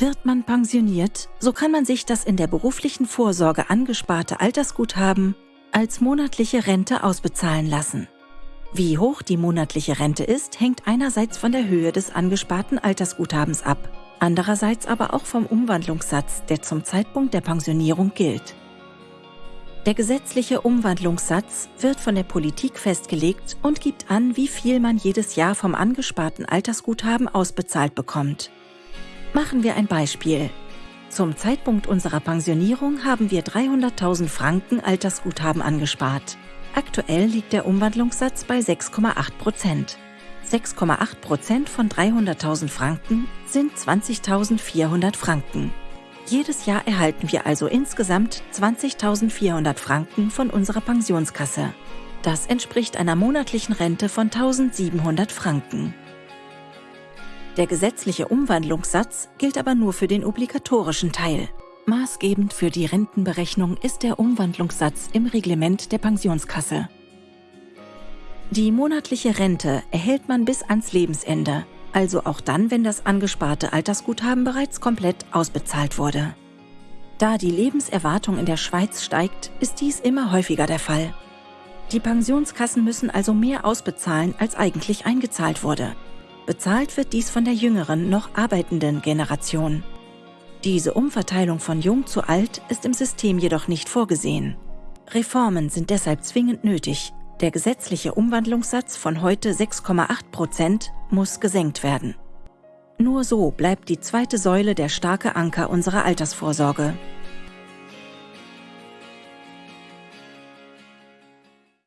Wird man pensioniert, so kann man sich das in der beruflichen Vorsorge angesparte Altersguthaben als monatliche Rente ausbezahlen lassen. Wie hoch die monatliche Rente ist, hängt einerseits von der Höhe des angesparten Altersguthabens ab, andererseits aber auch vom Umwandlungssatz, der zum Zeitpunkt der Pensionierung gilt. Der gesetzliche Umwandlungssatz wird von der Politik festgelegt und gibt an, wie viel man jedes Jahr vom angesparten Altersguthaben ausbezahlt bekommt. Machen wir ein Beispiel. Zum Zeitpunkt unserer Pensionierung haben wir 300.000 Franken Altersguthaben angespart. Aktuell liegt der Umwandlungssatz bei 6,8 Prozent. 6,8 Prozent von 300.000 Franken sind 20.400 Franken. Jedes Jahr erhalten wir also insgesamt 20.400 Franken von unserer Pensionskasse. Das entspricht einer monatlichen Rente von 1.700 Franken. Der gesetzliche Umwandlungssatz gilt aber nur für den obligatorischen Teil. Maßgebend für die Rentenberechnung ist der Umwandlungssatz im Reglement der Pensionskasse. Die monatliche Rente erhält man bis ans Lebensende also auch dann, wenn das angesparte Altersguthaben bereits komplett ausbezahlt wurde. Da die Lebenserwartung in der Schweiz steigt, ist dies immer häufiger der Fall. Die Pensionskassen müssen also mehr ausbezahlen, als eigentlich eingezahlt wurde. Bezahlt wird dies von der jüngeren, noch arbeitenden Generation. Diese Umverteilung von jung zu alt ist im System jedoch nicht vorgesehen. Reformen sind deshalb zwingend nötig, der gesetzliche Umwandlungssatz von heute 6,8 Prozent muss gesenkt werden. Nur so bleibt die zweite Säule der starke Anker unserer Altersvorsorge.